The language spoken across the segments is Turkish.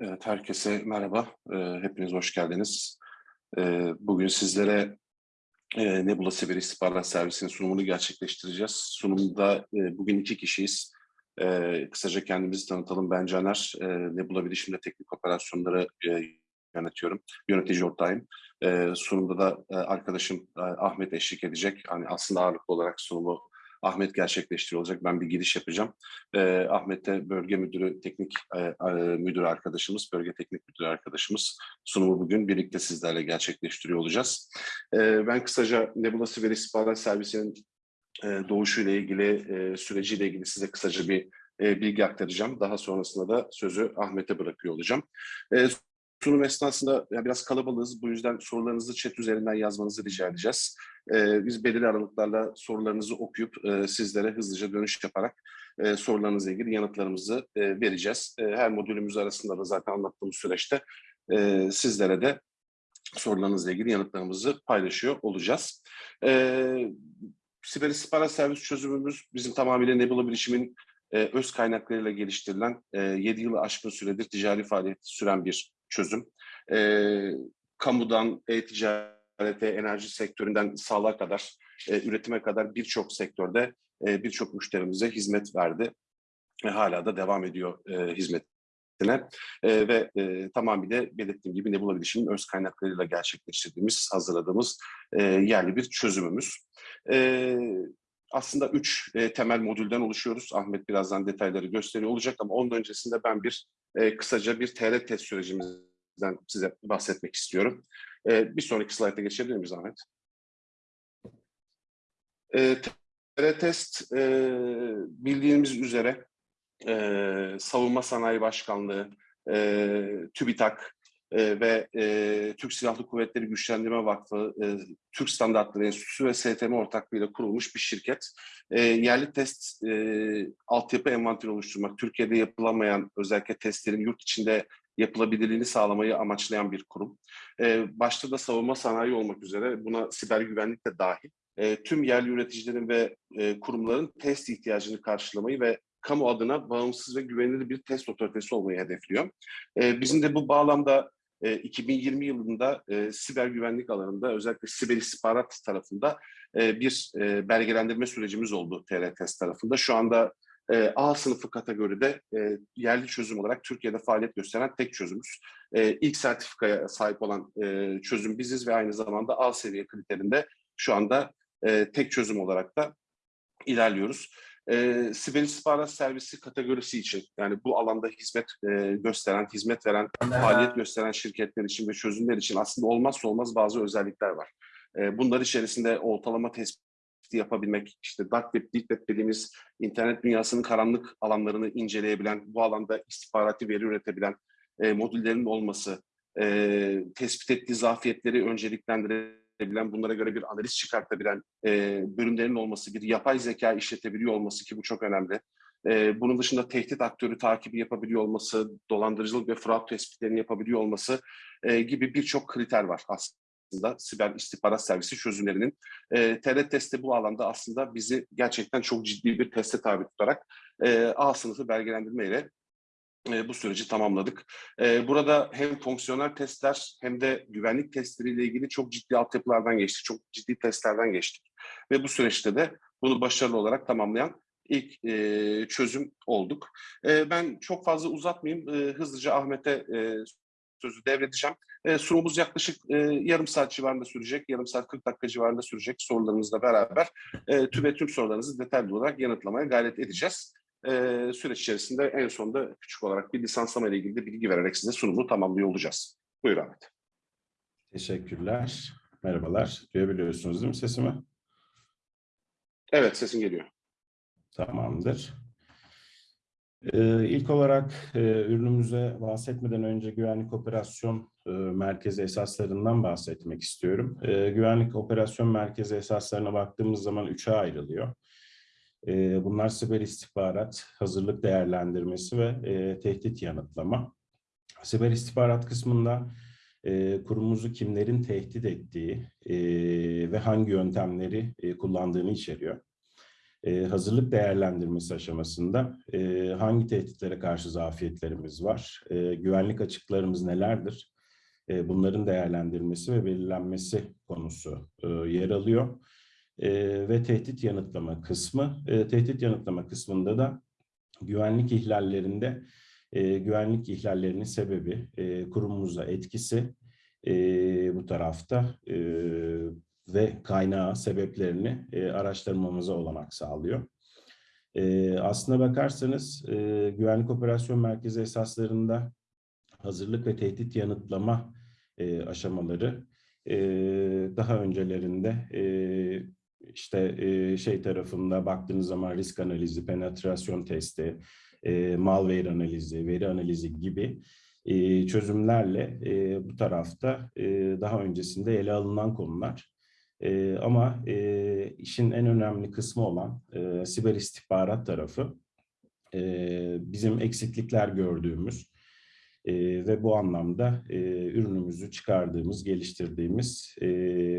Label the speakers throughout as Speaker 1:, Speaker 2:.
Speaker 1: Evet, herkese merhaba. Ee, Hepiniz hoş geldiniz. Ee, Bugün sizlere e, Nebula Siber İstihbarat Servisi'nin sunumunu gerçekleştireceğiz. Sunumda e, bugün iki kişiyiz. Ee, Kısaca kendimizi tanıtalım. Ben Caner, Nebula Bilişim'de teknik operasyonları e, yönetiyorum. Yönetici ortağıyım. Sunumda da arkadaşım Ahmet eşlik edecek. Hani aslında ağırlıklı olarak sunumu Ahmet gerçekleştiriyor olacak. Ben bir giriş yapacağım. E, Ahmet de bölge müdürü, teknik e, e, müdür arkadaşımız, bölge teknik müdür arkadaşımız. Sunumu bugün birlikte sizlerle gerçekleştiriyor olacağız. E, ben kısaca Nebula Siber İstihbarat Servisi'nin e, doğuşuyla ilgili, e, süreciyle ilgili size kısaca bir e, bilgi aktaracağım. Daha sonrasında da sözü Ahmet'e bırakıyor olacağım. E, sunum esnasında yani biraz kalabalığız. Bu yüzden sorularınızı chat üzerinden yazmanızı rica edeceğiz. Ee, biz belirli aralıklarla sorularınızı okuyup e, sizlere hızlıca dönüş yaparak e, sorularınızla ilgili yanıtlarımızı e, vereceğiz. E, her modülümüz arasında da zaten anlattığımız süreçte e, sizlere de sorularınızla ilgili yanıtlarımızı paylaşıyor olacağız. E, Siber İstihbarat Servis çözümümüz bizim tamamıyla Nebula Bilişim'in e, öz kaynaklarıyla geliştirilen e, 7 yılı aşkın süredir ticari faaliyet süren bir çözüm. E, kamudan e-ticarete, enerji sektöründen sağlığa kadar, e, üretime kadar birçok sektörde e, birçok müşterimize hizmet verdi. Ve hala da devam ediyor e, hizmetine. E, ve e, tamamıyla belirttiğim gibi Nebula Bilişim'in öz kaynaklarıyla gerçekleştirdiğimiz, hazırladığımız e, yerli bir çözümümüz. E, aslında üç e, temel modülden oluşuyoruz. Ahmet birazdan detayları gösteriyor olacak ama onun öncesinde ben bir e, kısaca bir TR test sürecimizden size bahsetmek istiyorum. E, bir sonraki slayta geçebilir miyiz Ahmet? E, TR test e, bildiğimiz üzere e, Savunma Sanayi Başkanlığı, e, TÜBİTAK, e, ve e, Türk Silahlı Kuvvetleri Güçlendirme Vakfı, e, Türk Standartları Enstitüsü ve STM ortaklığıyla kurulmuş bir şirket. E, yerli test e, altyapı envanteri oluşturmak, Türkiye'de yapılamayan özellikle testlerin yurt içinde yapılabilirliğini sağlamayı amaçlayan bir kurum. E, başta da savunma sanayi olmak üzere buna siber güvenlik de dahil. E, tüm yerli üreticilerin ve e, kurumların test ihtiyacını karşılamayı ve kamu adına bağımsız ve güvenilir bir test otoritesi olmayı hedefliyor. E, bizim de bu bağlamda 2020 yılında e, siber güvenlik alanında özellikle siber istihbarat tarafında e, bir e, belgelendirme sürecimiz oldu TRTS tarafında. Şu anda e, A sınıfı kategoride yerli çözüm olarak Türkiye'de faaliyet gösteren tek çözümüz. E, ilk sertifikaya sahip olan çözüm biziz ve aynı zamanda A seviye kriterinde şu anda tek çözüm olarak da ilerliyoruz e, siber istihbarat servisi kategorisi için yani bu alanda hizmet e, gösteren, hizmet veren, faaliyet gösteren şirketler için ve çözümler için aslında olmazsa olmaz bazı özellikler var. E, bunlar içerisinde ortalama tespiti yapabilmek, işte dark web, deep web dediğimiz internet dünyasının karanlık alanlarını inceleyebilen, bu alanda istihbarati veri üretebilen e, modüllerin olması, e, tespit ettiği zafiyetleri önceliklendirebilen bilen, bunlara göre bir analiz çıkartabilen e, bölümlerin olması, bir yapay zeka işletebiliyor olması ki bu çok önemli. E, bunun dışında tehdit aktörü takibi yapabiliyor olması, dolandırıcılık ve fraud tespitlerini yapabiliyor olması e, gibi birçok kriter var aslında siber istihbarat servisi çözümlerinin. E, TRT testi bu alanda aslında bizi gerçekten çok ciddi bir teste tabi tutarak e, A sınıfı belgelendirme ile bu süreci tamamladık. Burada hem fonksiyonel testler hem de güvenlik testleriyle ilgili çok ciddi altyapılardan geçtik, çok ciddi testlerden geçtik. Ve bu süreçte de bunu başarılı olarak tamamlayan ilk çözüm olduk. Ben çok fazla uzatmayayım, hızlıca Ahmet'e sözü devredeceğim. sunumumuz yaklaşık yarım saat civarında sürecek, yarım saat 40 dakika civarında sürecek sorularınızla beraber e, tüm ve tüm sorularınızı detaylı olarak yanıtlamaya gayret edeceğiz e, süreç içerisinde en sonunda küçük olarak bir lisanslama ile ilgili de bilgi vererek size sunumu tamamlıyor olacağız. Buyur Ahmet.
Speaker 2: Teşekkürler. Merhabalar. Duyabiliyorsunuz değil mi sesimi?
Speaker 1: Evet, sesin geliyor.
Speaker 2: Tamamdır. Ee, ilk olarak e, ürünümüze bahsetmeden önce güvenlik operasyon e, merkezi esaslarından bahsetmek istiyorum. E, güvenlik operasyon merkezi esaslarına baktığımız zaman üçe ayrılıyor. Bunlar siber istihbarat, hazırlık değerlendirmesi ve e, tehdit yanıtlama. Siber istihbarat kısmında e, kurumumuzu kimlerin tehdit ettiği e, ve hangi yöntemleri e, kullandığını içeriyor. e, hazırlık değerlendirmesi aşamasında e, hangi tehditlere karşı zafiyetlerimiz var, e, güvenlik açıklarımız nelerdir, e, bunların değerlendirilmesi ve belirlenmesi konusu e, yer alıyor. E, ve tehdit yanıtlama kısmı, e, tehdit yanıtlama kısmında da güvenlik ihlallerinde e, güvenlik ihlallerinin sebebi, e, kurumumuza etkisi e, bu tarafta e, ve kaynağı, sebeplerini e, araştırmamıza olanak sağlıyor. E, aslına bakarsanız e, Güvenlik Operasyon Merkezi esaslarında hazırlık ve tehdit yanıtlama e, aşamaları e, daha öncelerinde e, işte şey tarafında baktığınız zaman risk analizi, penetrasyon testi, malware analizi, veri analizi gibi çözümlerle bu tarafta daha öncesinde ele alınan konular. Ama işin en önemli kısmı olan siber istihbarat tarafı bizim eksiklikler gördüğümüz e, ve bu anlamda e, ürünümüzü çıkardığımız, geliştirdiğimiz e,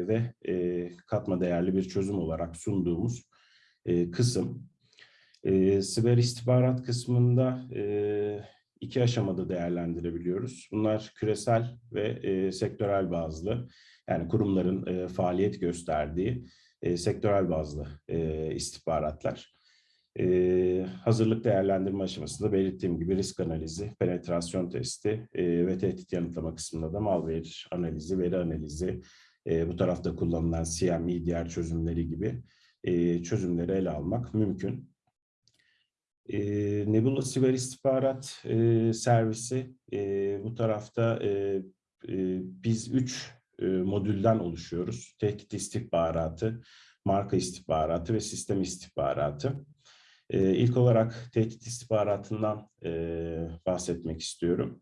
Speaker 2: ve e, katma değerli bir çözüm olarak sunduğumuz e, kısım. E, siber istihbarat kısmında e, iki aşamada değerlendirebiliyoruz. Bunlar küresel ve e, sektörel bazlı, yani kurumların e, faaliyet gösterdiği e, sektörel bazlı e, istihbaratlar. E, hazırlık değerlendirme aşamasında belirttiğim gibi risk analizi, penetrasyon testi e, ve tehdit yanıtlama kısmında da malware analizi, veri analizi, e, bu tarafta kullanılan CME, diğer çözümleri gibi e, çözümleri ele almak mümkün. Nebula Siber İstihbarat Servisi bu tarafta biz üç modülden oluşuyoruz. Tehdit istihbaratı, marka istihbaratı ve sistem istihbaratı. E, ilk olarak tehdit istihbaratından e, bahsetmek istiyorum.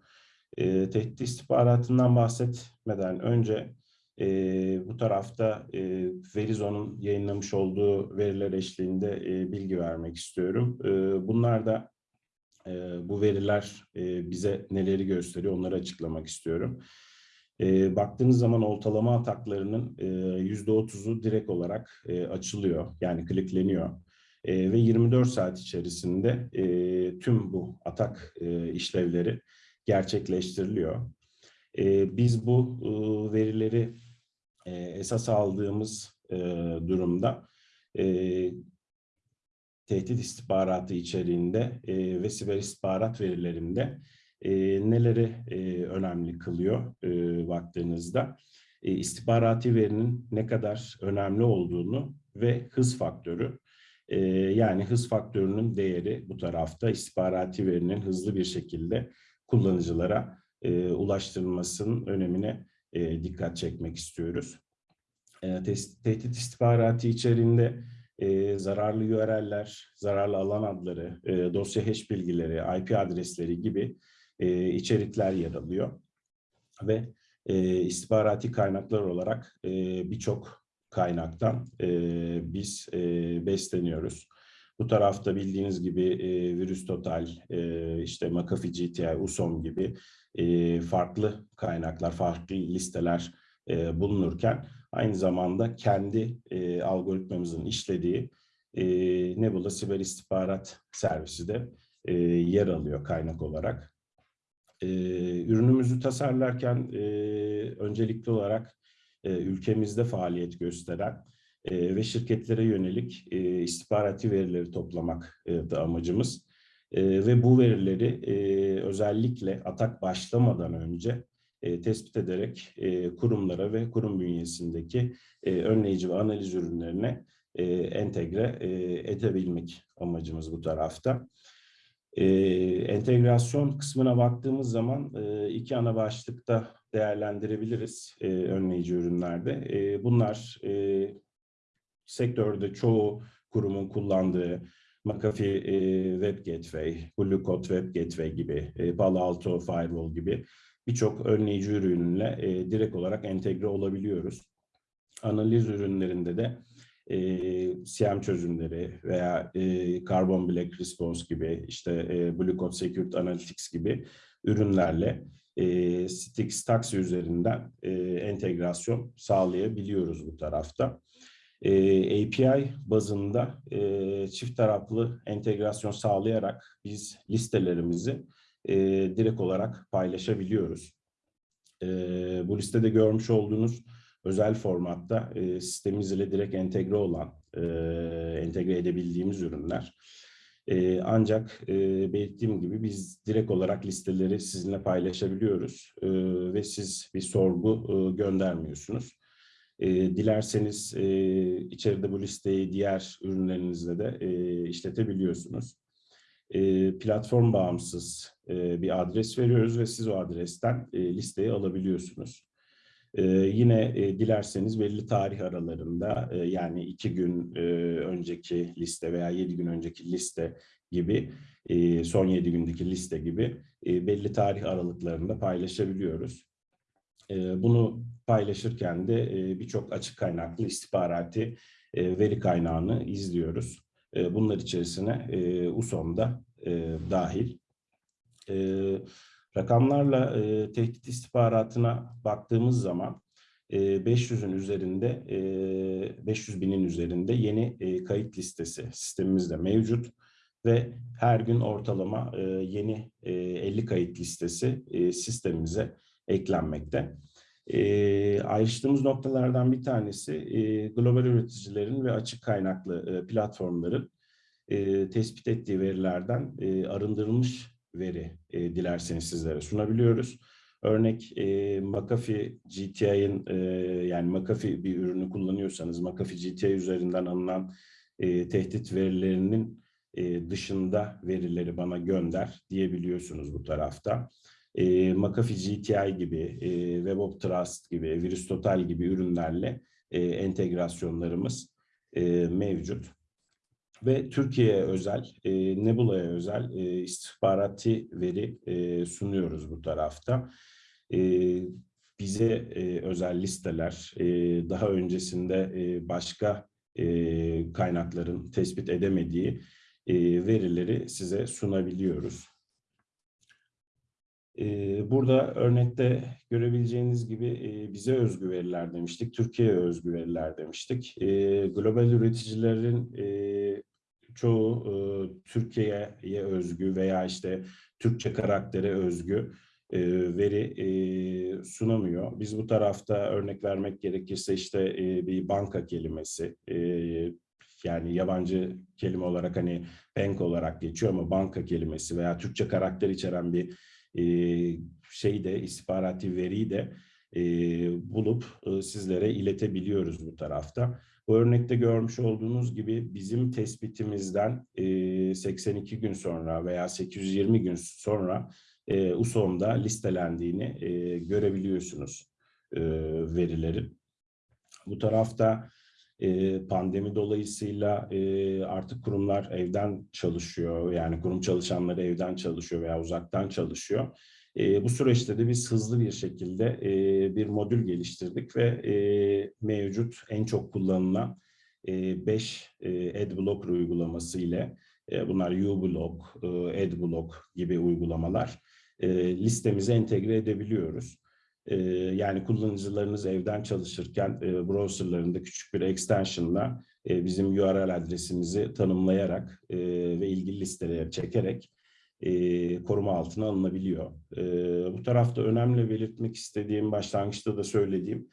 Speaker 2: E, tehdit istihbaratından bahsetmeden önce e, bu tarafta e, Verizon'un yayınlamış olduğu veriler eşliğinde e, bilgi vermek istiyorum. E, bunlar da e, bu veriler e, bize neleri gösteriyor onları açıklamak istiyorum. E, baktığınız zaman ortalama ataklarının yüzde otuzu direkt olarak e, açılıyor yani klikleniyor. E, ve 24 saat içerisinde e, tüm bu atak e, işlevleri gerçekleştiriliyor. E, biz bu e, verileri e, esas aldığımız e, durumda e, tehdit istihbaratı içeriğinde e, ve siber istihbarat verilerinde e, neleri e, önemli kılıyor e, baktığınızda? E, istihbarati verinin ne kadar önemli olduğunu ve hız faktörü. E, yani hız faktörünün değeri bu tarafta istihbarati verinin hızlı bir şekilde kullanıcılara e, ulaştırılmasının önemine e, dikkat çekmek istiyoruz. E, tehdit istihbaratı içerisinde e, zararlı URL'ler, zararlı alan adları, e, dosya hash bilgileri, IP adresleri gibi e, içerikler yer alıyor. Ve e, istihbarati kaynaklar olarak e, birçok kaynaktan e, biz e, besleniyoruz. Bu tarafta bildiğiniz gibi e, Virüs Total, e, işte McAfee GTI, USOM gibi e, farklı kaynaklar, farklı listeler e, bulunurken aynı zamanda kendi e, algoritmamızın işlediği e, Nebula Siber İstihbarat Servisi de e, yer alıyor kaynak olarak. E, ürünümüzü tasarlarken e, öncelikli olarak e, ülkemizde faaliyet gösteren e, ve şirketlere yönelik e, istihbarati verileri toplamak e, da amacımız. Ve bu verileri özellikle atak başlamadan önce tespit ederek kurumlara ve kurum bünyesindeki önleyici ve analiz ürünlerine entegre e, edebilmek amacımız bu tarafta. E, entegrasyon kısmına baktığımız zaman e, iki ana başlıkta değerlendirebiliriz e, önleyici ürünlerde. E, bunlar e, sektörde çoğu kurumun kullandığı McAfee e, Web Gateway, Blue Code Web Gateway gibi, e, Palo Alto Firewall gibi birçok önleyici ürünle e, direkt olarak entegre olabiliyoruz. Analiz ürünlerinde de e, CM çözümleri veya e, Carbon Black Response gibi, işte e, Blue Code Security Analytics gibi ürünlerle e, Stix Taxi üzerinden e, entegrasyon sağlayabiliyoruz bu tarafta. E, API bazında e, çift taraflı entegrasyon sağlayarak biz listelerimizi e, direkt olarak paylaşabiliyoruz. E, bu listede görmüş olduğunuz özel formatta e, sistemimiz ile direkt entegre olan, e, entegre edebildiğimiz ürünler. E, ancak e, belirttiğim gibi biz direkt olarak listeleri sizinle paylaşabiliyoruz e, ve siz bir sorgu e, göndermiyorsunuz. E, dilerseniz e, içeride bu listeyi diğer ürünlerinizle de e, işletebiliyorsunuz. E, platform bağımsız e, bir adres veriyoruz ve siz o adresten e, listeyi alabiliyorsunuz. Ee, yine e, dilerseniz belli tarih aralarında e, yani iki gün e, önceki liste veya yedi gün önceki liste gibi e, son yedi gündeki liste gibi e, belli tarih aralıklarında paylaşabiliyoruz. E, bunu paylaşırken de e, birçok açık kaynaklı istihbarati e, veri kaynağını izliyoruz. E, bunlar içerisine e, USOM'da e, dahil. Evet. Rakamlarla e, tehdit istihbaratına baktığımız zaman e, 500'ün üzerinde, e, 500 binin üzerinde yeni e, kayıt listesi sistemimizde mevcut ve her gün ortalama e, yeni e, 50 kayıt listesi e, sistemimize eklenmekte. E, ayrıştığımız noktalardan bir tanesi e, global üreticilerin ve açık kaynaklı e, platformların e, tespit ettiği verilerden e, arındırılmış veri e, dilerseniz sizlere sunabiliyoruz. Örnek e, McAfee GTI'nin e, yani McAfee bir ürünü kullanıyorsanız McAfee GTI üzerinden alınan e, tehdit verilerinin e, dışında verileri bana gönder diyebiliyorsunuz bu tarafta. E, McAfee GTI gibi, e, Web of Trust gibi, Virüs Total gibi ürünlerle e, entegrasyonlarımız e, mevcut ve Türkiye'ye özel, e, Nebula'ya özel e, istihbarati veri e, sunuyoruz bu tarafta. E, bize e, özel listeler, e, daha öncesinde e, başka e, kaynakların tespit edemediği e, verileri size sunabiliyoruz. Burada örnekte görebileceğiniz gibi bize özgü veriler demiştik, Türkiye'ye özgü veriler demiştik. Global üreticilerin çoğu Türkiye'ye özgü veya işte Türkçe karaktere özgü veri sunamıyor. Biz bu tarafta örnek vermek gerekirse işte bir banka kelimesi, yani yabancı kelime olarak hani bank olarak geçiyor ama banka kelimesi veya Türkçe karakter içeren bir e, şeyi de istihbarati veriyi de e, bulup e, sizlere iletebiliyoruz bu tarafta. Bu örnekte görmüş olduğunuz gibi bizim tespitimizden e, 82 gün sonra veya 820 gün sonra USOM'da listelendiğini görebiliyorsunuz verilerin. Bu tarafta pandemi dolayısıyla artık kurumlar evden çalışıyor. Yani kurum çalışanları evden çalışıyor veya uzaktan çalışıyor. E, bu süreçte de biz hızlı bir şekilde e, bir modül geliştirdik ve e, mevcut en çok kullanılan 5 e, e, AdBlock uygulaması ile e, bunlar uBlock, e, AdBlock gibi uygulamalar e, listemize entegre edebiliyoruz. Ee, yani kullanıcılarınız evden çalışırken e, browserlarında küçük bir extension'la e, bizim URL adresimizi tanımlayarak e, ve ilgili listelere çekerek koruma altına alınabiliyor. Bu tarafta önemli belirtmek istediğim, başlangıçta da söylediğim,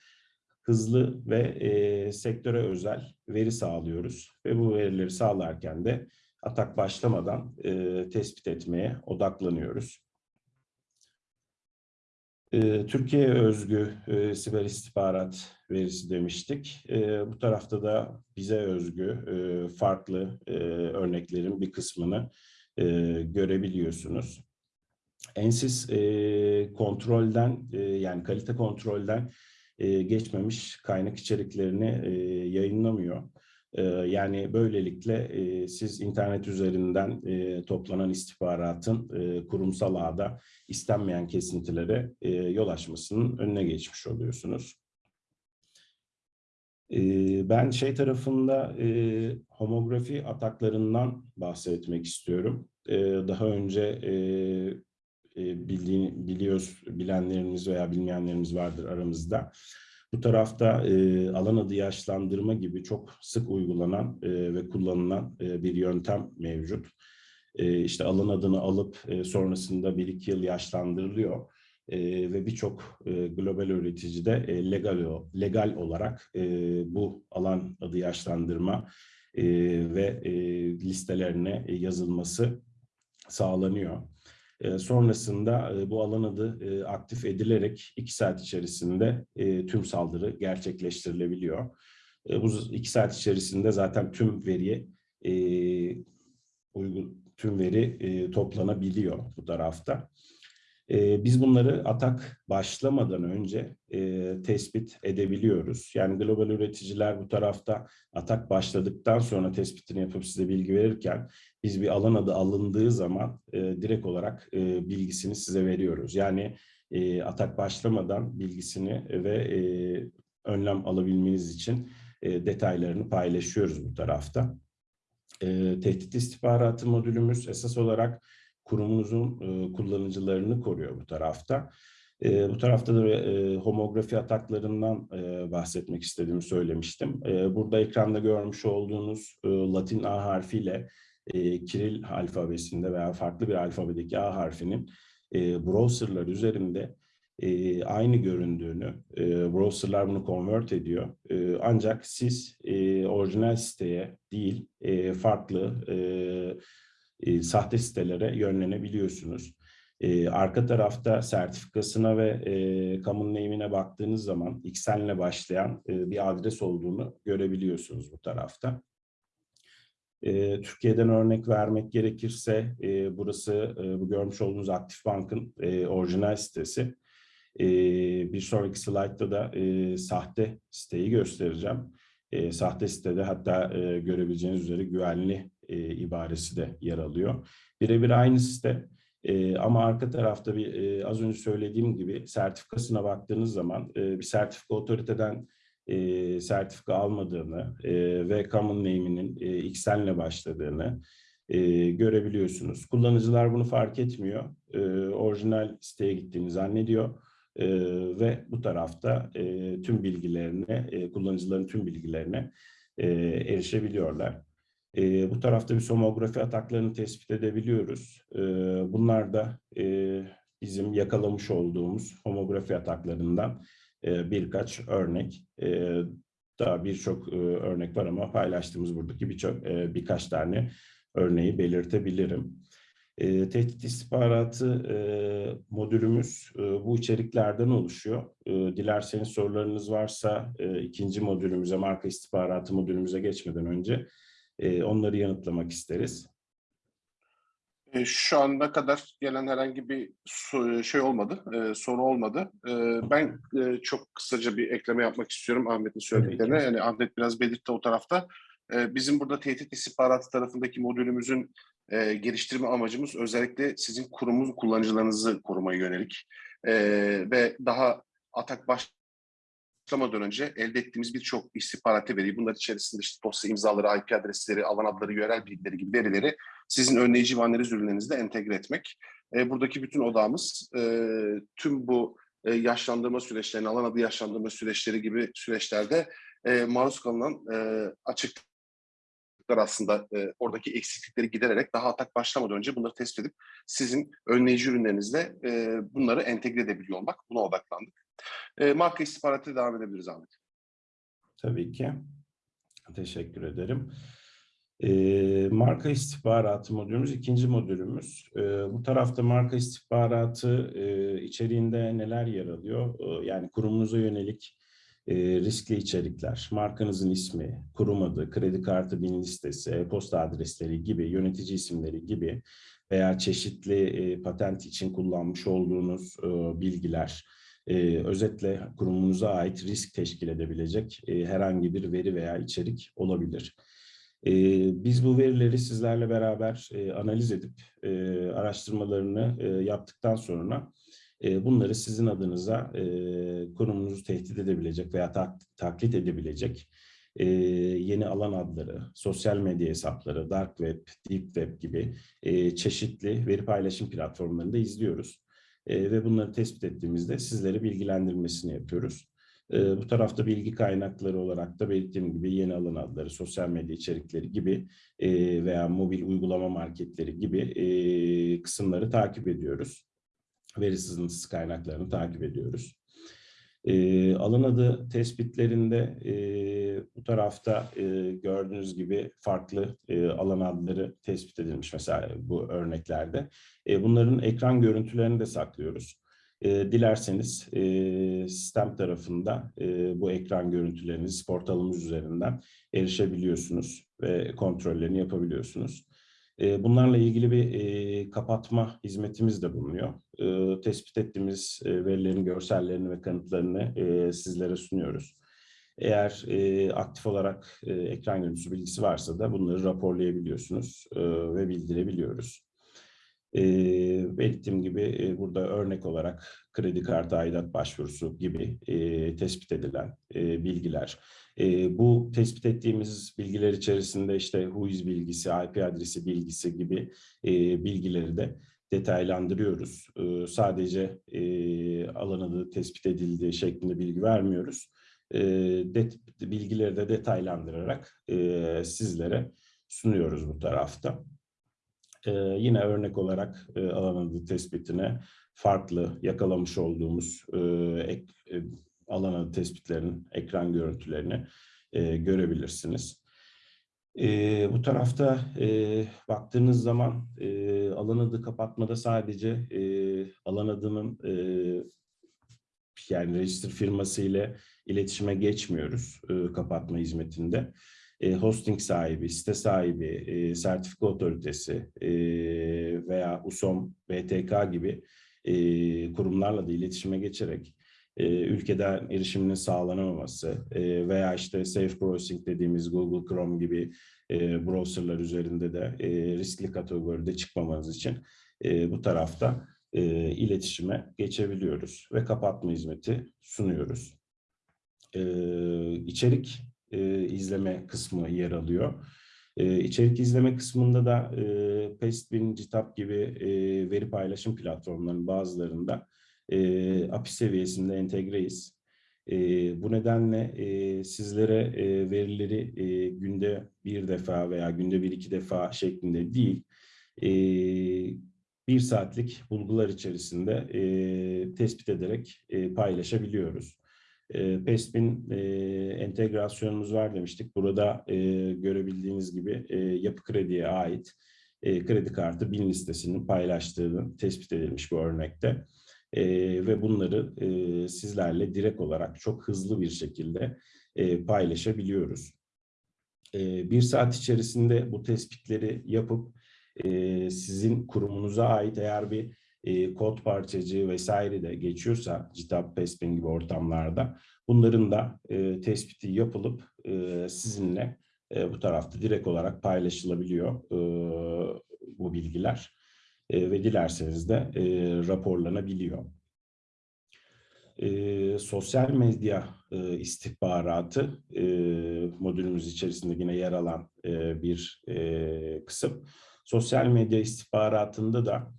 Speaker 2: hızlı ve sektöre özel veri sağlıyoruz. Ve bu verileri sağlarken de atak başlamadan tespit etmeye odaklanıyoruz. Türkiye özgü e, siber istihbarat verisi demiştik. E, bu tarafta da bize özgü e, farklı e, örneklerin bir kısmını e, görebiliyorsunuz. Ensis e, kontrolden e, yani kalite kontrolden e, geçmemiş kaynak içeriklerini e, yayınlamıyor. Ee, yani böylelikle e, siz internet üzerinden e, toplanan istihbaratın e, kurumsal ağda istenmeyen kesintilere yol açmasının önüne geçmiş oluyorsunuz. Ben şey tarafında homografi ataklarından bahsetmek istiyorum. Daha önce bildiğin, biliyoruz, bilenlerimiz veya bilmeyenlerimiz vardır aramızda. Bu tarafta alan adı yaşlandırma gibi çok sık uygulanan ve kullanılan bir yöntem mevcut. E, işte alan adını alıp sonrasında bir iki yıl yaşlandırılıyor. E, ve birçok e, global üreticide e, legal, legal olarak e, bu alan adı yaşlandırma e, ve e, listelerine e, yazılması sağlanıyor. E, sonrasında e, bu alan adı e, aktif edilerek iki saat içerisinde e, tüm saldırı gerçekleştirilebiliyor. E, bu iki saat içerisinde zaten tüm veriye uygun tüm veri e, toplanabiliyor bu tarafta. Biz bunları atak başlamadan önce e, tespit edebiliyoruz. Yani global üreticiler bu tarafta atak başladıktan sonra tespitini yapıp size bilgi verirken biz bir alan adı alındığı zaman e, direkt olarak e, bilgisini size veriyoruz. Yani e, atak başlamadan bilgisini ve e, önlem alabilmeniz için e, detaylarını paylaşıyoruz bu tarafta. E, tehdit istihbaratı modülümüz esas olarak kurumunuzun e, kullanıcılarını koruyor bu tarafta. E, bu tarafta da e, homografi ataklarından e, bahsetmek istediğimi söylemiştim. E, burada ekranda görmüş olduğunuz e, Latin A harfiyle e, Kiril alfabesinde veya farklı bir alfabedeki A harfinin e, browserlar üzerinde e, aynı göründüğünü, e, browserlar bunu convert ediyor. E, ancak siz e, orijinal siteye değil, e, farklı e, e, sahte sitelere yönlenebiliyorsunuz. E, arka tarafta sertifikasına ve e, common name'ine baktığınız zaman XN'le başlayan e, bir adres olduğunu görebiliyorsunuz bu tarafta. E, Türkiye'den örnek vermek gerekirse e, burası e, bu görmüş olduğunuz Aktif Bank'ın e, orijinal sitesi. E, bir sonraki slaytta da e, sahte siteyi göstereceğim. E, sahte sitede hatta e, görebileceğiniz üzere güvenli e, ibaresi de yer alıyor. Birebir aynı site e, ama arka tarafta bir e, az önce söylediğim gibi sertifikasına baktığınız zaman e, bir sertifika otoriteden e, sertifika almadığını e, ve common name'inin e, XN'le başladığını e, görebiliyorsunuz. Kullanıcılar bunu fark etmiyor. E, orijinal siteye gittiğini zannediyor. E, ve bu tarafta e, tüm bilgilerine, e, kullanıcıların tüm bilgilerine e, erişebiliyorlar. E, bu tarafta bir somografi ataklarını tespit edebiliyoruz. E, bunlar da e, bizim yakalamış olduğumuz homografi ataklarından e, birkaç örnek. E, daha birçok e, örnek var ama paylaştığımız buradaki birçok e, birkaç tane örneği belirtebilirim. E, tehdit istihbaratı e, modülümüz e, bu içeriklerden oluşuyor. E, dilerseniz sorularınız varsa e, ikinci modülümüze, marka istihbaratı modülümüze geçmeden önce e, onları yanıtlamak isteriz.
Speaker 1: Şu ana kadar gelen herhangi bir şey olmadı, e, soru olmadı. E, Ben e, çok kısaca bir ekleme yapmak istiyorum Ahmet'in söylediklerine. Yani Ahmet biraz belirtti o tarafta. E, Bizim burada tehdit istihbaratı tarafındaki modülümüzün e, geliştirme amacımız özellikle sizin kurumun kullanıcılarınızı korumaya yönelik E, ve daha atak başlamadan önce elde ettiğimiz birçok istihbaratı veri, bunlar içerisinde işte dosya imzaları, IP adresleri, alan adları, yörel bilgileri gibi verileri sizin önleyici ve analiz ürünlerinizde entegre etmek. E, buradaki bütün odağımız e, tüm bu e, yaşlandırma süreçlerini, alan adı yaşlandırma süreçleri gibi süreçlerde e, maruz kalınan e, açıklıklar aslında e, oradaki eksiklikleri gidererek daha atak başlamadan önce bunları tespit edip sizin önleyici ürünlerinizle e, bunları entegre edebiliyor olmak. Buna odaklandık. E, marka istihbaratı devam edebiliriz Ahmet.
Speaker 2: Tabii ki. Teşekkür ederim. Ee, marka istihbaratı modülümüz ikinci modülümüz. Ee, bu tarafta marka istihbaratı e, içeriğinde neler yer alıyor? Ee, yani kurumunuza yönelik e, riskli içerikler, markanızın ismi, kurum adı, kredi kartı bin listesi, e-posta adresleri gibi, yönetici isimleri gibi veya çeşitli e, patent için kullanmış olduğunuz e, bilgiler, e, özetle kurumunuza ait risk teşkil edebilecek e, herhangi bir veri veya içerik olabilir. E, biz bu verileri sizlerle beraber e, analiz edip e, araştırmalarını e, yaptıktan sonra e, bunları sizin adınıza e, kurumunuzu tehdit edebilecek veya tak- taklit edebilecek e, yeni alan adları, sosyal medya hesapları, dark web, deep web gibi e, çeşitli veri paylaşım platformlarında izliyoruz. E, ve bunları tespit ettiğimizde sizleri bilgilendirmesini yapıyoruz. E, bu tarafta bilgi kaynakları olarak da belirttiğim gibi yeni alan adları, sosyal medya içerikleri gibi e, veya mobil uygulama marketleri gibi e, kısımları takip ediyoruz. Veri sızıntısı kaynaklarını takip ediyoruz. E, alan adı tespitlerinde e, bu tarafta e, gördüğünüz gibi farklı e, alan adları tespit edilmiş mesela bu örneklerde. E, bunların ekran görüntülerini de saklıyoruz. E, dilerseniz e, sistem tarafında e, bu ekran görüntülerinizi portalımız üzerinden erişebiliyorsunuz ve kontrollerini yapabiliyorsunuz. Bunlarla ilgili bir kapatma hizmetimiz de bulunuyor. Tespit ettiğimiz verilerin görsellerini ve kanıtlarını sizlere sunuyoruz. Eğer aktif olarak ekran görüntüsü bilgisi varsa da bunları raporlayabiliyorsunuz ve bildirebiliyoruz. E, belirttiğim gibi e, burada örnek olarak kredi kartı aidat başvurusu gibi e, tespit edilen e, bilgiler. E, bu tespit ettiğimiz bilgiler içerisinde işte WHOIS bilgisi, IP adresi bilgisi gibi e, bilgileri de detaylandırıyoruz. E, sadece e, alan adı tespit edildiği şeklinde bilgi vermiyoruz. E, det, bilgileri de detaylandırarak e, sizlere sunuyoruz bu tarafta. Ee, yine örnek olarak e, alan adı tespitine farklı yakalamış olduğumuz e, ek, e, alan adı tespitlerin ekran görüntülerini e, görebilirsiniz. E, bu tarafta e, baktığınız zaman e, alan adı kapatmada sadece e, alan adının e, yani register firması ile iletişime geçmiyoruz e, kapatma hizmetinde e, hosting sahibi, site sahibi, e, sertifika otoritesi e, veya USOM, BTK gibi kurumlarla da iletişime geçerek ülkeden erişiminin sağlanamaması veya işte safe browsing dediğimiz Google Chrome gibi browserlar üzerinde de riskli kategoride çıkmamanız için bu tarafta iletişime geçebiliyoruz ve kapatma hizmeti sunuyoruz. E, içerik e, izleme kısmı yer alıyor. E, içerik izleme kısmında da e, Pestbin, Citap gibi e, veri paylaşım platformlarının bazılarında e, API seviyesinde entegreyiz. E, bu nedenle e, sizlere e, verileri e, günde bir defa veya günde bir iki defa şeklinde değil, e, bir saatlik bulgular içerisinde e, tespit ederek e, paylaşabiliyoruz. E, PESP'in e, entegrasyonumuz var demiştik. Burada e, görebildiğiniz gibi e, yapı krediye ait e, kredi kartı bin listesinin paylaştığını tespit edilmiş bu örnekte. E, ve bunları e, sizlerle direkt olarak çok hızlı bir şekilde e, paylaşabiliyoruz. E, bir saat içerisinde bu tespitleri yapıp e, sizin kurumunuza ait eğer bir e, kod parçacığı vesaire de geçiyorsa GitHub, Pespin gibi ortamlarda bunların da e, tespiti yapılıp e, sizinle e, bu tarafta direkt olarak paylaşılabiliyor e, bu bilgiler e, ve dilerseniz de e, raporlanabiliyor. E, sosyal medya e, istihbaratı e, modülümüz içerisinde yine yer alan e, bir e, kısım. Sosyal medya istihbaratında da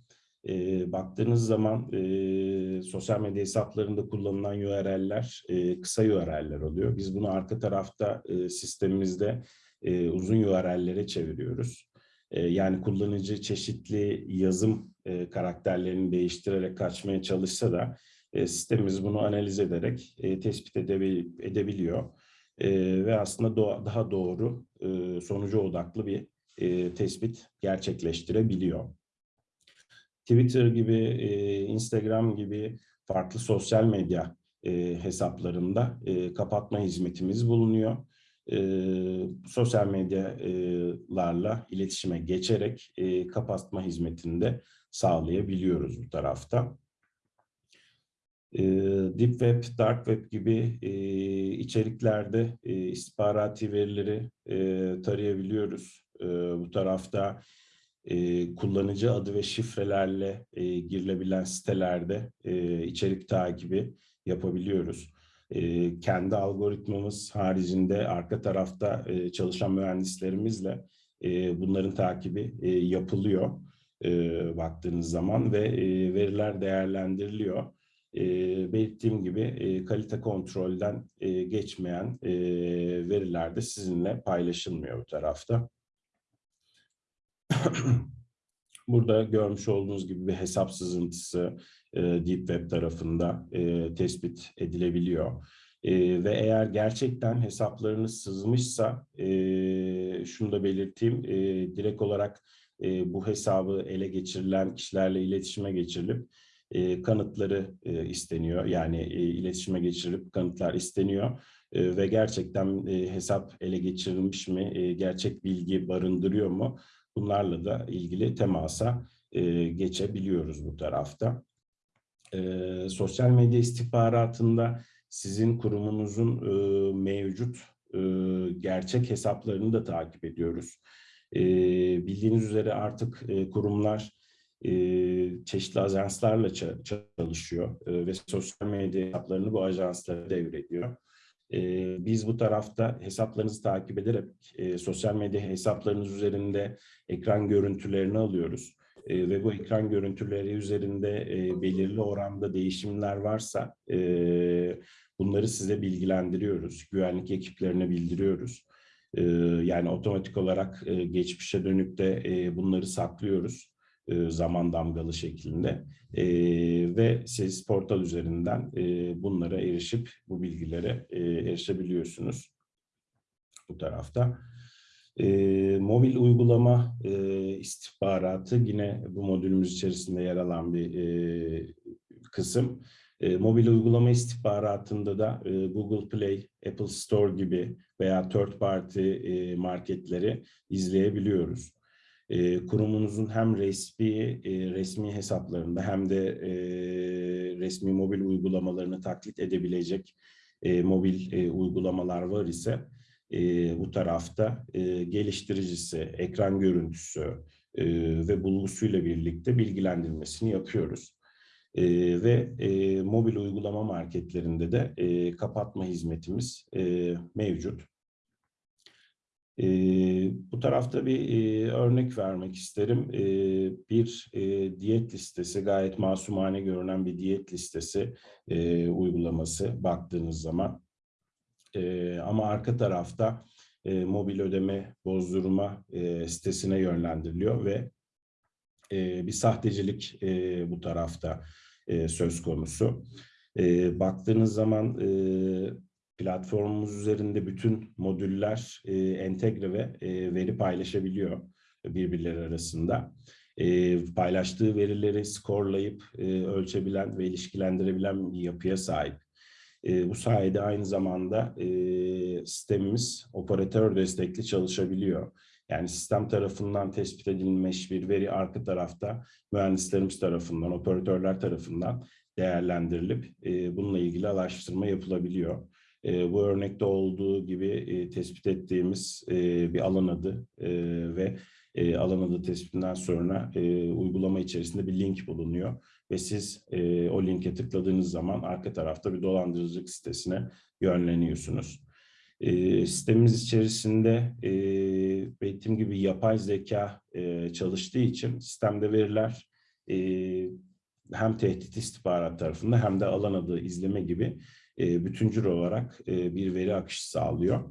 Speaker 2: e, baktığınız zaman e, sosyal medya hesaplarında kullanılan URL'ler e, kısa URL'ler oluyor. Biz bunu arka tarafta e, sistemimizde e, uzun URL'lere çeviriyoruz. E, yani kullanıcı çeşitli yazım e, karakterlerini değiştirerek kaçmaya çalışsa da e, sistemimiz bunu analiz ederek e, tespit edebil edebiliyor. E, ve aslında do daha doğru e, sonuca odaklı bir e, tespit gerçekleştirebiliyor. Twitter gibi, e, Instagram gibi farklı sosyal medya e, hesaplarında e, kapatma hizmetimiz bulunuyor. E, sosyal medyalarla iletişime geçerek e, kapatma hizmetini de sağlayabiliyoruz bu tarafta. E, Deep Web, Dark Web gibi e, içeriklerde e, istihbarati verileri e, tarayabiliyoruz. E, bu tarafta e, kullanıcı adı ve şifrelerle e, girilebilen sitelerde e, içerik takibi yapabiliyoruz. E, kendi algoritmamız haricinde arka tarafta e, çalışan mühendislerimizle e, bunların takibi e, yapılıyor e, baktığınız zaman ve e, veriler değerlendiriliyor. e, belirttiğim gibi e, kalite kontrolden e, geçmeyen e, veriler de sizinle paylaşılmıyor bu tarafta. Burada görmüş olduğunuz gibi bir hesap sızıntısı e, Deep Web tarafında e, tespit edilebiliyor. E, ve eğer gerçekten hesaplarınız sızmışsa e, şunu da belirteyim, e, direkt olarak e, bu hesabı ele geçirilen kişilerle iletişime geçirilip e, kanıtları e, isteniyor. Yani e, iletişime geçirilip kanıtlar isteniyor E, ve gerçekten e, hesap ele geçirilmiş mi, e, gerçek bilgi barındırıyor mu? Bunlarla da ilgili temasa e, geçebiliyoruz bu tarafta. E, sosyal medya istihbaratında sizin kurumunuzun e, mevcut e, gerçek hesaplarını da takip ediyoruz. E, bildiğiniz üzere artık e, kurumlar e, çeşitli ajanslarla ça- çalışıyor e, ve sosyal medya hesaplarını bu ajanslara devrediyor. Biz bu tarafta hesaplarınızı takip ederek sosyal medya hesaplarınız üzerinde ekran görüntülerini alıyoruz. Ve bu ekran görüntüleri üzerinde belirli oranda değişimler varsa bunları size bilgilendiriyoruz. Güvenlik ekiplerine bildiriyoruz. Yani otomatik olarak geçmişe dönük de bunları saklıyoruz e, zaman damgalı şeklinde E, ve siz portal üzerinden e, bunlara erişip bu bilgilere e, erişebiliyorsunuz bu tarafta. E, mobil uygulama e, istihbaratı yine bu modülümüz içerisinde yer alan bir e, kısım. E, mobil uygulama istihbaratında da e, Google Play, Apple Store gibi veya third party e, marketleri izleyebiliyoruz. E, kurumunuzun hem resmi e, resmi hesaplarında hem de e, resmi mobil uygulamalarını taklit edebilecek e, mobil e, uygulamalar var ise e, bu tarafta e, geliştiricisi, ekran görüntüsü e, ve bulgusuyla birlikte bilgilendirmesini yapıyoruz. E, ve e, mobil uygulama marketlerinde de e, kapatma hizmetimiz e, mevcut. E, bu tarafta bir e, örnek vermek isterim. E, bir e, diyet listesi, gayet masumane görünen bir diyet listesi e, uygulaması baktığınız zaman. E, ama arka tarafta e, mobil ödeme bozdurma e, sitesine yönlendiriliyor ve e, bir sahtecilik e, bu tarafta e, söz konusu. E, baktığınız zaman e, platformumuz üzerinde bütün modüller e, entegre ve e, veri paylaşabiliyor birbirleri arasında. E, paylaştığı verileri skorlayıp e, ölçebilen ve ilişkilendirebilen bir yapıya sahip. E, bu sayede aynı zamanda e, sistemimiz operatör destekli çalışabiliyor. Yani sistem tarafından tespit edilmiş bir veri arka tarafta mühendislerimiz tarafından, operatörler tarafından değerlendirilip e, bununla ilgili araştırma yapılabiliyor. E, bu örnekte olduğu gibi e, tespit ettiğimiz e, bir alan adı e, ve e, alan adı tespitinden sonra e, uygulama içerisinde bir link bulunuyor. Ve siz e, o linke tıkladığınız zaman arka tarafta bir dolandırıcılık sitesine yönleniyorsunuz. E, sistemimiz içerisinde e, belirttiğim gibi yapay zeka e, çalıştığı için sistemde veriler e, hem tehdit istihbarat tarafında hem de alan adı izleme gibi e, bütüncül olarak e, bir veri akışı sağlıyor.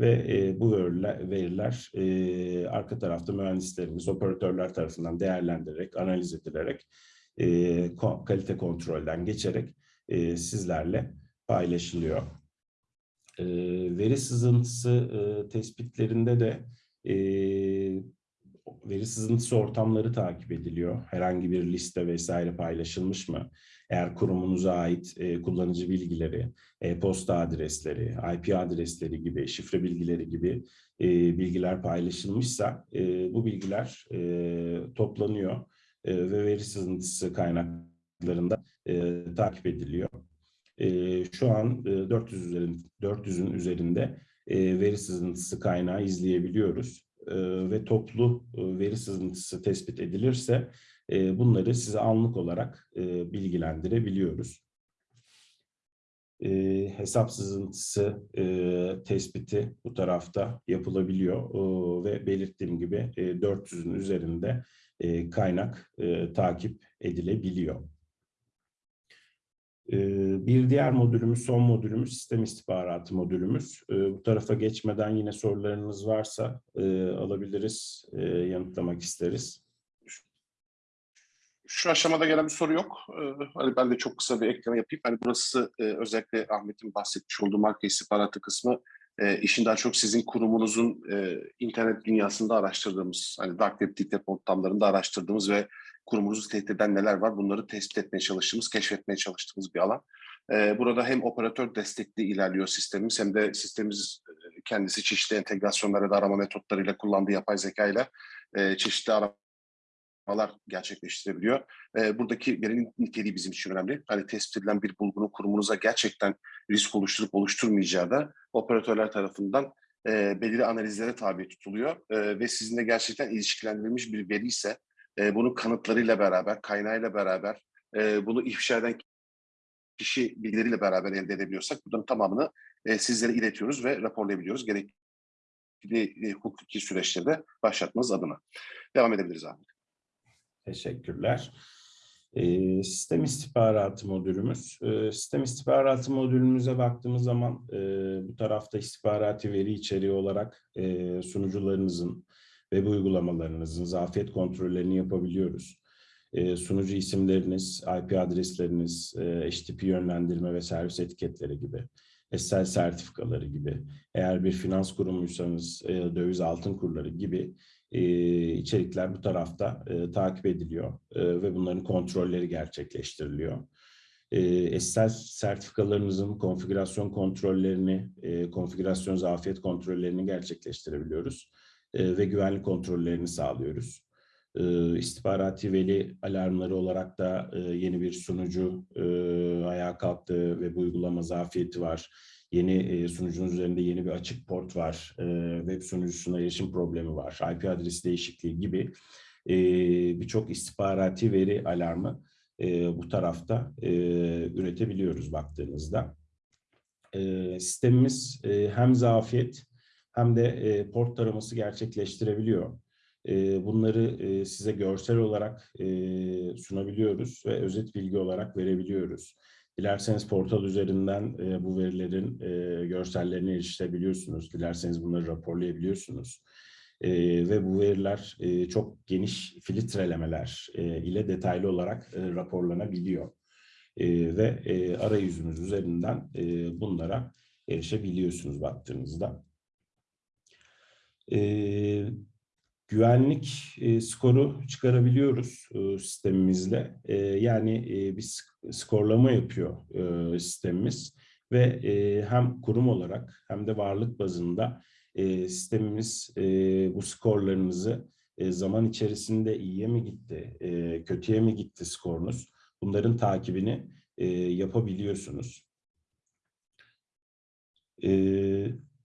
Speaker 2: Ve e, bu veriler, arka tarafta mühendislerimiz, operatörler tarafından değerlendirilerek, analiz edilerek, kalite kontrolden geçerek sizlerle paylaşılıyor. Veri sızıntısı tespitlerinde de veri sızıntısı ortamları takip ediliyor. Herhangi bir liste vesaire paylaşılmış mı? Eğer kurumunuza ait e, kullanıcı bilgileri, e-posta adresleri, IP adresleri gibi, şifre bilgileri gibi e, bilgiler paylaşılmışsa e, bu bilgiler e, toplanıyor e, ve veri sızıntısı kaynaklarında e, takip ediliyor. E, şu an e, 400 üzerinde, 400'ün üzerinde e, veri sızıntısı kaynağı izleyebiliyoruz e, ve toplu e, veri sızıntısı tespit edilirse bunları size anlık olarak bilgilendirebiliyoruz. E, hesap sızıntısı e, tespiti bu tarafta yapılabiliyor e, ve belirttiğim gibi e, 400'ün üzerinde e, kaynak e, takip edilebiliyor. Bir diğer modülümüz, son modülümüz sistem istihbaratı modülümüz. Bu tarafa geçmeden yine sorularınız varsa alabiliriz, yanıtlamak isteriz.
Speaker 1: Şu aşamada gelen bir soru yok. Ee, Hani ben de çok kısa bir ekleme yapayım. Hani burası e, özellikle Ahmet'in bahsetmiş olduğu marka istihbaratı kısmı e, işin daha çok sizin kurumunuzun e, internet dünyasında araştırdığımız, hani dark web, deep web ortamlarında araştırdığımız ve kurumunuzu tehdit eden neler var bunları tespit etmeye çalıştığımız, keşfetmeye çalıştığımız bir alan. E, Burada hem operatör destekli ilerliyor sistemimiz hem de sistemimiz kendisi çeşitli entegrasyonlara da arama metotlarıyla kullandığı yapay zeka ile çeşitli arama aramalar gerçekleştirebiliyor. E, buradaki verinin niteliği bizim için önemli. Hani tespit edilen bir bulgunun kurumunuza gerçekten risk oluşturup oluşturmayacağı da operatörler tarafından e, belirli analizlere tabi tutuluyor. E, ve sizinle gerçekten ilişkilendirilmiş bir veri ise e, bunun kanıtlarıyla beraber, kaynağıyla beraber, e, bunu ifşa eden kişi bilgileriyle beraber elde edebiliyorsak bunların tamamını e, sizlere iletiyoruz ve raporlayabiliyoruz. Gerekli e, hukuki süreçleri de başlatmanız adına. Devam edebiliriz abi.
Speaker 2: Teşekkürler. Ee, sistem istihbaratı modülümüz. Ee, sistem istihbaratı modülümüze baktığımız zaman e, bu tarafta istihbarati veri içeriği olarak e, sunucularınızın, web uygulamalarınızın zafiyet kontrollerini yapabiliyoruz. E, sunucu isimleriniz, IP adresleriniz, e, HTTP yönlendirme ve servis etiketleri gibi, SSL sertifikaları gibi, eğer bir finans kurumuysanız e, döviz altın kurları gibi e, içerikler bu tarafta e, takip ediliyor e, ve bunların kontrolleri gerçekleştiriliyor. E, SSL sertifikalarınızın konfigürasyon kontrollerini, e, konfigürasyon zafiyet kontrollerini gerçekleştirebiliyoruz e, ve güvenlik kontrollerini sağlıyoruz. E, istihbarati veri alarmları olarak da e, yeni bir sunucu e, ayağa kalktı ve bu uygulama zafiyeti var yeni e, sunucunun üzerinde yeni bir açık port var, e, web sunucusuna erişim problemi var, IP adresi değişikliği gibi e, birçok istihbarati veri alarmı e, bu tarafta üretebiliyoruz baktığınızda. Sistemimiz hem zafiyet hem de port taraması gerçekleştirebiliyor. Bunları size görsel olarak sunabiliyoruz ve özet bilgi olarak verebiliyoruz. Dilerseniz portal üzerinden e, bu verilerin e, görsellerine erişebiliyorsunuz. Dilerseniz bunları raporlayabiliyorsunuz. E, ve bu veriler e, çok geniş filtrelemeler e, ile detaylı olarak e, raporlanabiliyor. E, ve e, arayüzümüz üzerinden e, bunlara erişebiliyorsunuz baktığınızda. E, güvenlik e, skoru çıkarabiliyoruz e, sistemimizle. E, yani e, sk- skorlama yapıyor e, sistemimiz ve e, hem kurum olarak hem de varlık bazında e, sistemimiz e, bu skorlarınızı e, zaman içerisinde iyiye mi gitti, e, kötüye mi gitti skorunuz? Bunların takibini e, yapabiliyorsunuz. E,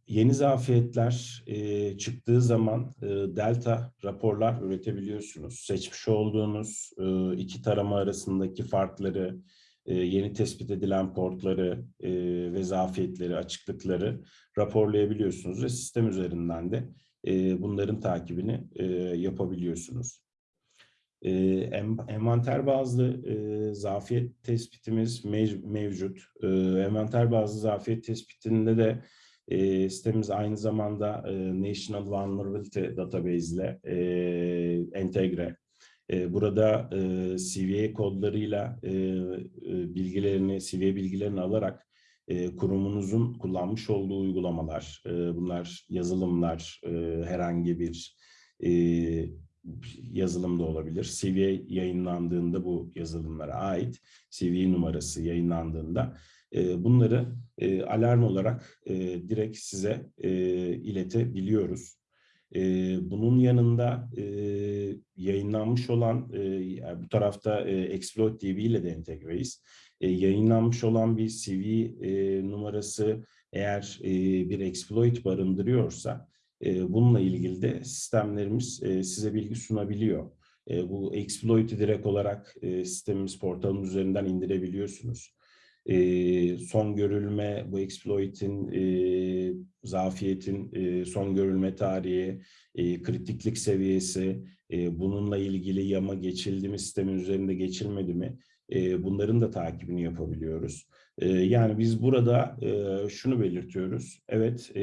Speaker 2: yeni zafiyetler e, çıktığı zaman e, delta raporlar üretebiliyorsunuz. Seçmiş olduğunuz e, iki tarama arasındaki farkları, e, yeni tespit edilen portları e, ve zafiyetleri, açıklıkları raporlayabiliyorsunuz ve sistem üzerinden de e, bunların takibini e, yapabiliyorsunuz. E, en- envanter bazlı e, zafiyet tespitimiz mev- mevcut. E, envanter bazlı zafiyet tespitinde de e, sitemiz aynı zamanda e, National Vulnerability Database ile e, entegre. E, burada e, CVE kodlarıyla e, e, bilgilerini, CVE bilgilerini alarak e, kurumunuzun kullanmış olduğu uygulamalar, e, bunlar yazılımlar, e, herhangi bir e, yazılım da olabilir. CVE yayınlandığında bu yazılımlara ait CVE numarası yayınlandığında e, bunları e, alarm olarak e, direkt size e, iletebiliyoruz. Bunun yanında yayınlanmış olan, bu tarafta Exploit DB ile de entegreyiz. Yayınlanmış olan bir CV numarası eğer bir exploit barındırıyorsa e, bununla ilgili de sistemlerimiz size bilgi sunabiliyor. Bu exploit'i direkt olarak sistemimiz portalımız üzerinden indirebiliyorsunuz. E, son görülme, bu exploit'in, e, zafiyetin e, son görülme tarihi, e, kritiklik seviyesi, e, bununla ilgili yama geçildi mi, sistemin üzerinde geçilmedi mi? e, bunların da takibini yapabiliyoruz. E, yani biz burada e, şunu belirtiyoruz. Evet e,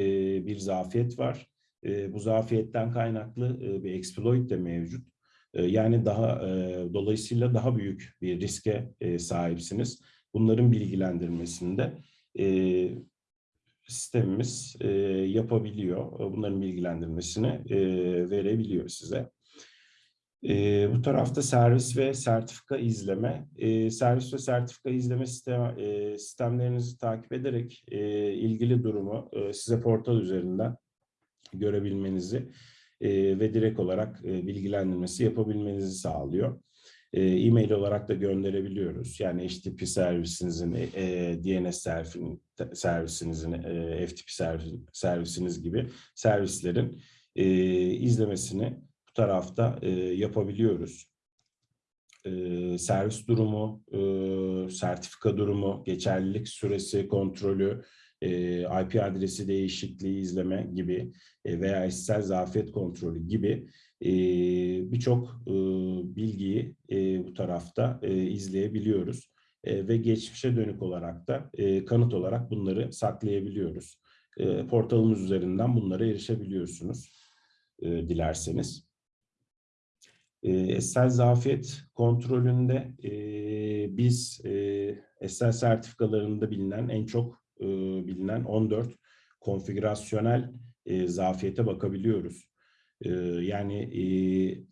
Speaker 2: bir zafiyet var. E, bu zafiyetten kaynaklı e, bir exploit de mevcut. E, yani daha e, dolayısıyla daha büyük bir riske e, sahipsiniz. Bunların bilgilendirmesinde e, sistemimiz e, yapabiliyor. Bunların bilgilendirmesini e, verebiliyor size. E, bu tarafta servis ve sertifika izleme. E, servis ve sertifika izleme sistem, e, sistemlerinizi takip ederek e, ilgili durumu e, size portal üzerinden görebilmenizi e, ve direkt olarak e, bilgilendirmesi yapabilmenizi sağlıyor. E, E-mail olarak da gönderebiliyoruz. Yani HTTP servisinizin, e, DNS servisinin, servisinizin, e, FTP servis, servisiniz gibi servislerin e, izlemesini bu tarafta e, yapabiliyoruz. E, servis durumu, e, sertifika durumu, geçerlilik süresi kontrolü, e, IP adresi değişikliği izleme gibi e, veya eşsel zafiyet kontrolü gibi e, birçok bilgiyi bu tarafta izleyebiliyoruz. Ve geçmişe dönük olarak da kanıt olarak bunları saklayabiliyoruz. Portalımız üzerinden bunlara erişebiliyorsunuz dilerseniz. E, eşsel zafiyet kontrolünde e, biz e, sertifikalarında bilinen en çok e, bilinen 14 konfigürasyonel e, zafiyete bakabiliyoruz. E, yani e,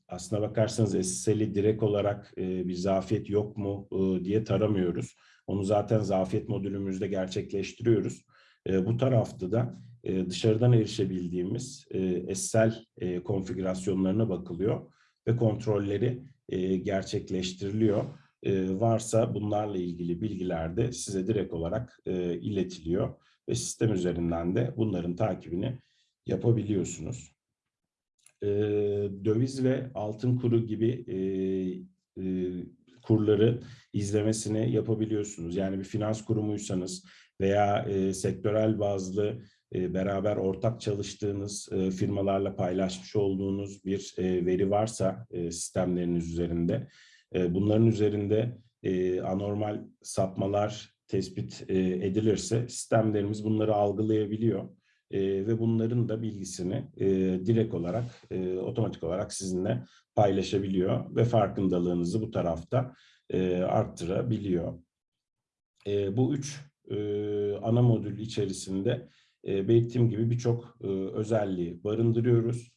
Speaker 2: aslına bakarsanız SSL'i direkt olarak e, bir zafiyet yok mu e, diye taramıyoruz. Onu zaten zafiyet modülümüzde gerçekleştiriyoruz. E, bu tarafta da e, dışarıdan erişebildiğimiz e, SSL e, konfigürasyonlarına bakılıyor ve kontrolleri e, gerçekleştiriliyor e, varsa bunlarla ilgili bilgiler de size direkt olarak e, iletiliyor ve sistem üzerinden de bunların takibini yapabiliyorsunuz. E, döviz ve altın kuru gibi kurları izlemesini yapabiliyorsunuz. Yani bir finans kurumuysanız veya sektörel bazlı beraber ortak çalıştığınız firmalarla paylaşmış olduğunuz bir veri varsa sistemleriniz üzerinde e, bunların üzerinde e, anormal sapmalar tespit e, edilirse sistemlerimiz bunları algılayabiliyor e, ve bunların da bilgisini direkt olarak otomatik olarak sizinle paylaşabiliyor ve farkındalığınızı bu tarafta arttırabiliyor. Bu üç ana modül içerisinde e, belirttiğim gibi birçok özelliği barındırıyoruz.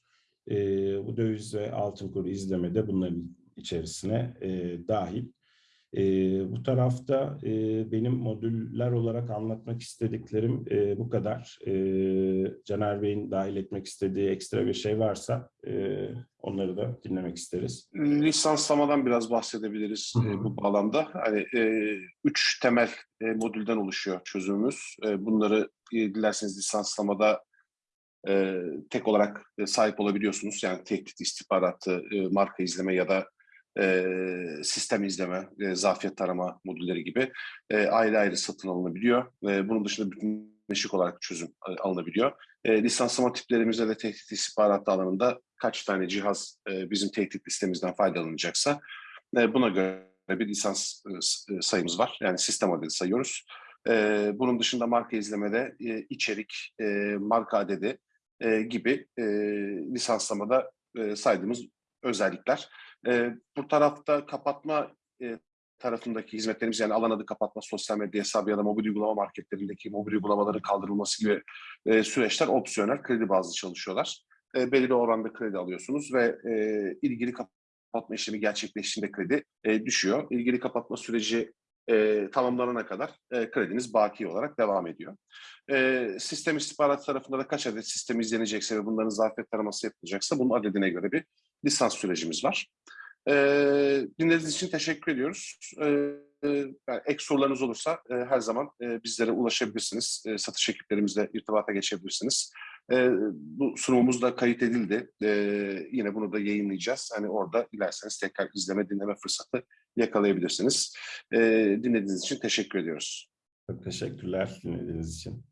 Speaker 2: Bu döviz ve altın kuru izlemede bunların içerisine e, dahil. E, bu tarafta e, benim modüller olarak anlatmak istediklerim e, bu kadar. E, Caner Bey'in dahil etmek istediği ekstra bir şey varsa e, onları da dinlemek isteriz.
Speaker 1: Lisanslamadan biraz bahsedebiliriz
Speaker 2: Hı hı.
Speaker 1: e, bu bağlamda. Hani e, üç temel e, modülden oluşuyor çözümümüz. E, bunları e, dilerseniz lisanslamada e, tek olarak e, sahip olabiliyorsunuz. Yani tehdit istihbaratı, e, marka izleme ya da e, sistem izleme, e, zafiyet tarama modülleri gibi e, ayrı ayrı satın alınabiliyor. E, bunun dışında bütünleşik olarak çözüm alınabiliyor. E, lisanslama tiplerimizde de tehdit istihbaratı alanında kaç tane cihaz e, bizim tehdit listemizden faydalanacaksa e, buna göre bir lisans e, sayımız var. Yani sistem adedi sayıyoruz. E, bunun dışında marka izlemede e, içerik, e, marka adedi e, gibi e, lisanslamada e, saydığımız özellikler. E, bu tarafta kapatma e, tarafındaki hizmetlerimiz yani alan adı kapatma, sosyal medya hesabı ya da mobil uygulama marketlerindeki mobil uygulamaların kaldırılması gibi e, süreçler opsiyonel kredi bazlı çalışıyorlar. E, belirli oranda kredi alıyorsunuz ve e, ilgili kapatma işlemi gerçekleştiğinde kredi e, düşüyor. İlgili kapatma süreci e, tamamlanana kadar e, krediniz baki olarak devam ediyor. E, sistem istihbarat tarafında da kaç adet sistem izlenecekse ve bunların zafiyet taraması yapılacaksa bunun adedine göre bir lisans sürecimiz var. E, dinlediğiniz için teşekkür ediyoruz. E, e, ek sorularınız olursa e, her zaman e, bizlere ulaşabilirsiniz. Satış ekiplerimizle irtibata geçebilirsiniz. Bu sunumumuz da kayıt edildi. Yine bunu da yayınlayacağız. Hani orada dilerseniz tekrar izleme, dinleme fırsatı yakalayabilirsiniz. Dinlediğiniz için teşekkür ediyoruz.
Speaker 2: Çok teşekkürler dinlediğiniz için.